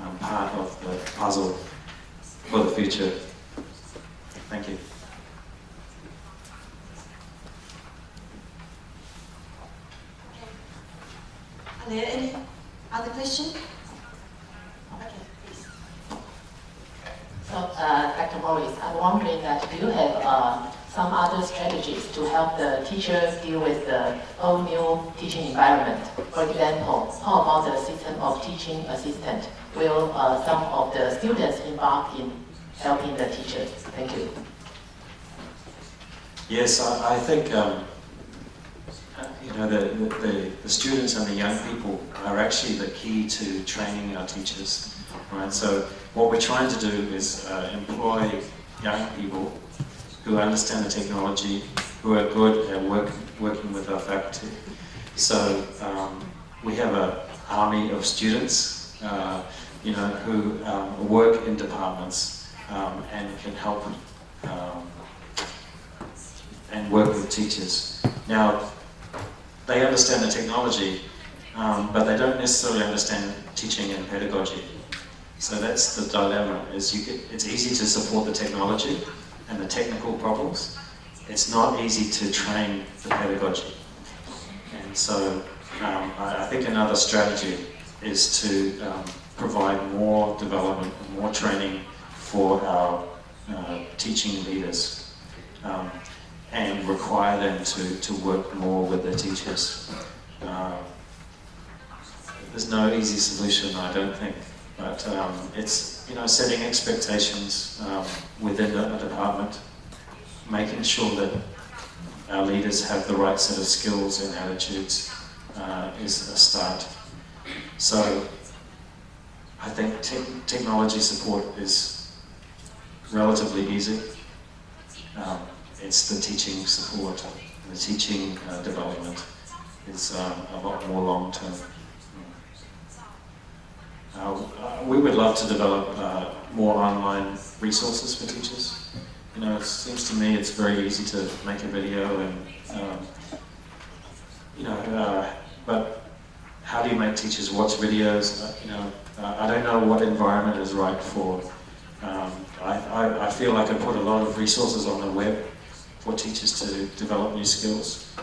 um, part of the puzzle for the future. Thank you. Are there any other questions? Okay, please. So, uh, Dr. Morris, I'm wondering that do you have uh, some other strategies to help the teachers deal with the whole new teaching environment? For example, how about the system of teaching assistant? Will uh, some of the students involved in helping the teachers? Thank you. Yes, I, I think um, you know the, the, the students and the young people are actually the key to training our teachers, right? So what we're trying to do is uh, employ young people who understand the technology, who are good at work, working with our faculty. So um, we have an army of students, uh, you know, who um, work in departments um, and can help um, and work with teachers. Now, they understand the technology, um, but they don't necessarily understand teaching and pedagogy. So that's the dilemma, is you get, it's easy to support the technology and the technical problems. It's not easy to train the pedagogy. And so um, I, I, think another strategy is to um, provide more development, more training for our uh, teaching leaders. Um, and require them to, to work more with their teachers. Uh, there's no easy solution, I don't think, but um, it's you know setting expectations um, within the, department, making sure that our leaders have the right set of skills and attitudes uh, is a start. So I think te technology support is relatively easy. Um, it's the teaching support, the teaching uh, development is um, a lot more long term. Uh, uh, we would love to develop uh, more online resources for teachers. You know, it seems to me it's very easy to make a video and, um, you know, uh, but how do you make teachers watch videos? Uh, you know, I don't know what environment is right for. Um, I, I, I feel like I put a lot of resources on the web for teachers to develop new skills.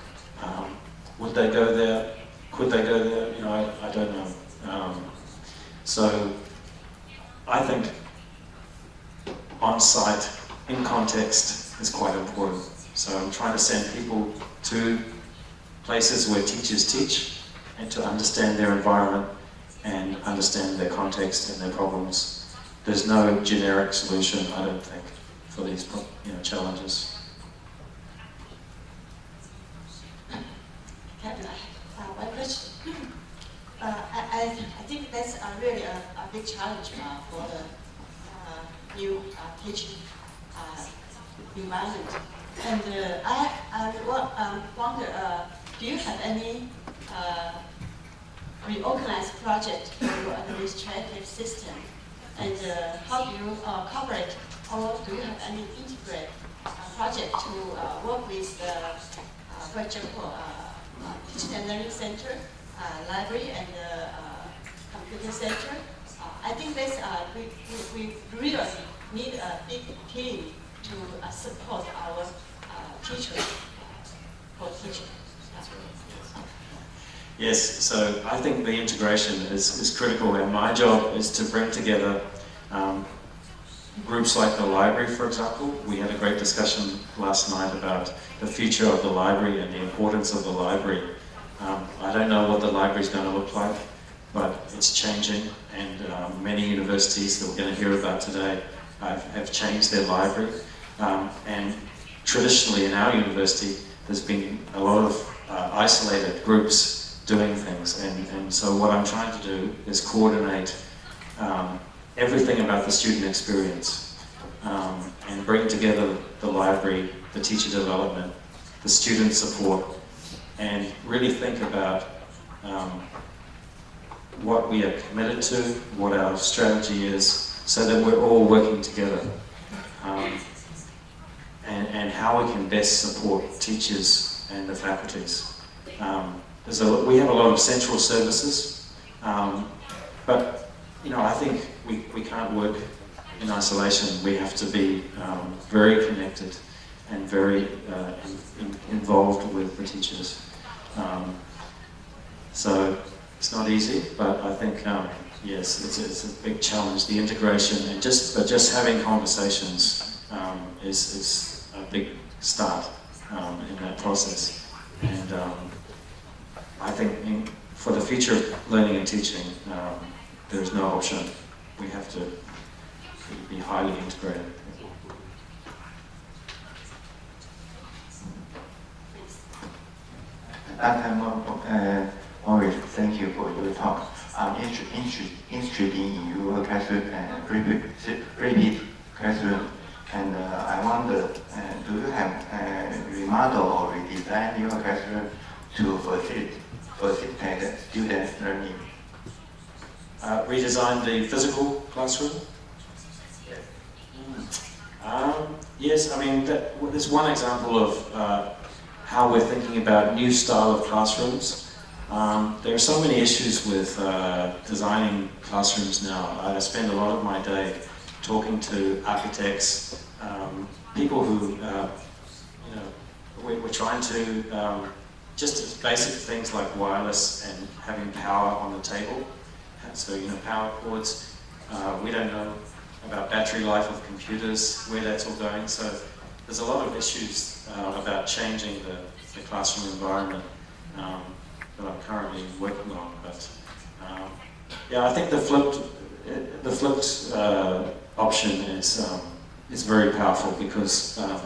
Um, would they go there? Could they go there? You know, I, I don't know. Um, so I think on-site, in context, is quite important. So I'm trying to send people to places where teachers teach and to understand their environment and understand their context and their problems. There's no generic solution, I don't think, for these you know, challenges. Uh. Uh, I, I, think that's a really a, a big challenge uh, for the uh, new uh, teaching uh, environment. And I, I um, wonder, do you have any reorganized project your administrative system? And uh, how do you cover it? Or do you have any integrated uh, project to uh, work with the, for example, teaching and learning center, uh, library, and uh, computer center. Uh, I think this, we, we, we really need a big team to support our teachers for teaching. Yes, so I think the integration is, is critical and my job is to bring together um, groups like the library, for example. We had a great discussion last night about the future of the library and the importance of the library. Um, I don't know what the library is going to look like, but it's changing and um, many universities that we're going to hear about today have, have changed their library. Um, and traditionally in our university, there's been a lot of uh, isolated groups doing things. And, and so what I'm trying to do is coordinate um, everything about the student experience um, and bring together the library, the teacher development, the student support, and really think about um, what we are committed to, what our strategy is, so that we're all working together. Um, and, and how we can best support teachers and the faculties. Um, there's a, we have a lot of central services, um, but you know, I think we, we can't work in isolation. We have to be um, very connected and very uh, in, in, involved with the teachers. Um, so it's not easy, but I think um, yes, it's, it's a big challenge. The integration and just but just having conversations um, is is a big start um, in that process. And I think in, for the future of learning and teaching, um, there's no option. We have to be highly integrated. Dr. Uh, Morris, thank you for your talk. I'm interested, interested in your classroom, uh, repeat, repeat classroom, and uh, I wonder, uh, do you have uh, remodel or redesign your classroom to facilitate, facilitate student learning? Uh, redesign the physical classroom? Um, yes, I mean, that, there's one example of uh, how we're thinking about new style of classrooms. Um, there are so many issues with uh, designing classrooms now. I spend a lot of my day talking to architects, um, people who, uh, you know, we're, we're trying to, um, just basic things like wireless and having power on the table. So, you know, power cords, uh, we don't know about battery life of computers, where that's all going. So there's a lot of issues uh, about changing the, the classroom environment um, that I'm currently working on. But um, yeah, I think the flipped, the flipped uh, option is um, is very powerful because um,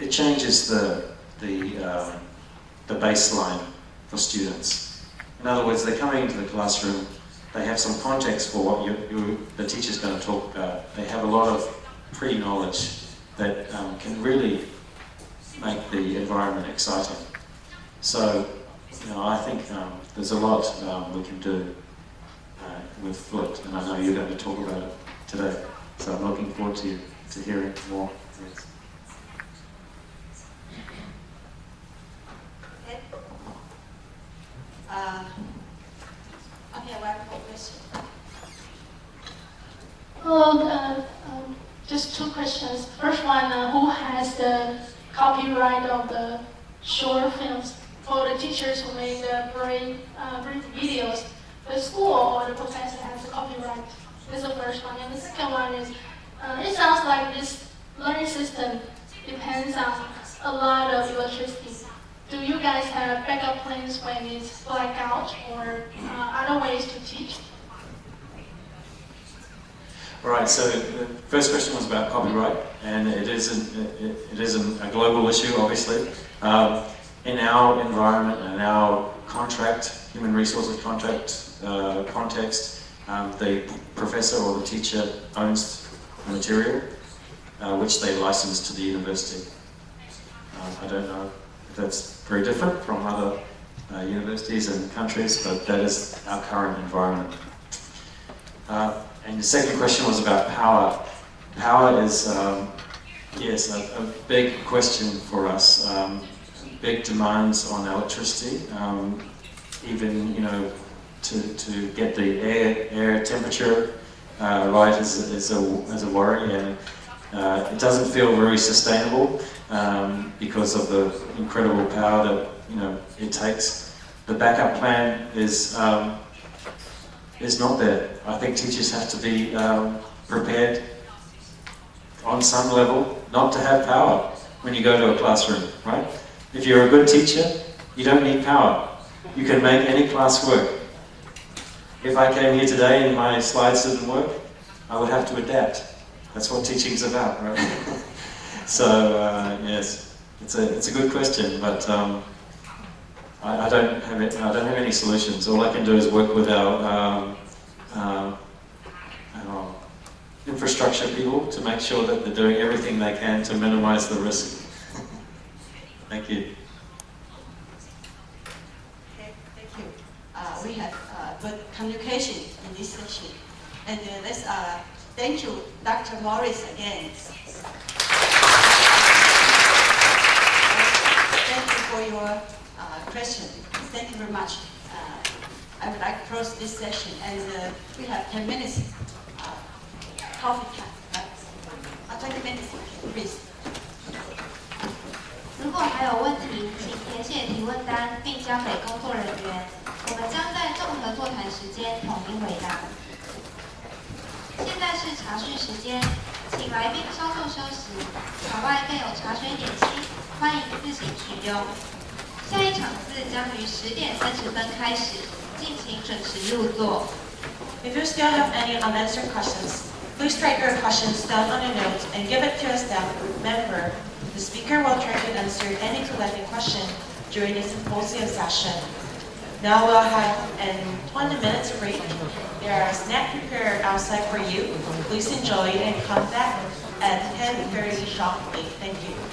it changes the the um, the baseline for students. In other words, they're coming into the classroom they have some context for what you, you, the teacher's going to talk about. They have a lot of pre-knowledge that um, can really make the environment exciting. So, you know, I think um, there's a lot um, we can do uh, with Flipped, and I know you're going to talk about it today. So I'm looking forward to, to hearing more. Yes. Uh, okay, one more question. Hello, uh, um, just two questions. First one, uh, who has the copyright of the short films? For the teachers who made the brain, uh, brain videos, the school or the professor has the copyright. That's the first one. And the second one is, uh, it sounds like this learning system depends on a lot of electricity. Do you guys have backup plans when it's blackout or uh, other ways to teach? All right, so the first question was about copyright, and it is, an, it, it is an, a global issue, obviously. Um, in our environment and our contract, human resources contract uh, context, um, the professor or the teacher owns the material, uh, which they license to the university. Uh, I don't know that's very different from other uh, universities and countries, but that is our current environment. Uh, and the second question was about power. Power is, um, yes, a, a, big question for us. Um, big demands on electricity, um, even, you know, to, to get the air, air temperature uh, right is, is, a, is a worry. And uh, it doesn't feel very sustainable um, because of the incredible power that, you know, it takes. The backup plan is um, is not there. I think teachers have to be um, prepared on some level not to have power when you go to a classroom, right? If you're a good teacher, you don't need power. You can make any class work. If I came here today and my slides didn't work, I would have to adapt. That's what teaching's about, right? so, uh, yes, it's a, it's a good question, but um, I, I, don't have it, I don't have any solutions. All I can do is work with our, um, uh, our infrastructure people to make sure that they're doing everything they can to minimize the risk. thank you. Thank you. Uh, we have uh, good communication in this session. And uh, let's uh, thank you, Dr. Morris, again. for your uh, question. Thank you very much. Uh, I would like to close this session, and uh, we have 10 minutes uh, coffee time, right? Uh, 20 minutes, please. 如果还有问题，请填写提问单并交给工作人员，我们将在综合座谈时间统一回答。 现在是茶叙时间，请来宾稍作休息。场外更有茶水点心，欢迎自行取用。下一场次将于十点三十分开始，敬请准时入座。 If you still have any unanswered questions, please write your questions down on a note and give it to a staff member. The speaker will try to answer any collected question during the symposium session. Now we'll have a 20 minutes break. There are snacks prepared outside for you. Please enjoy and come back at 10.30 sharply. Thank you.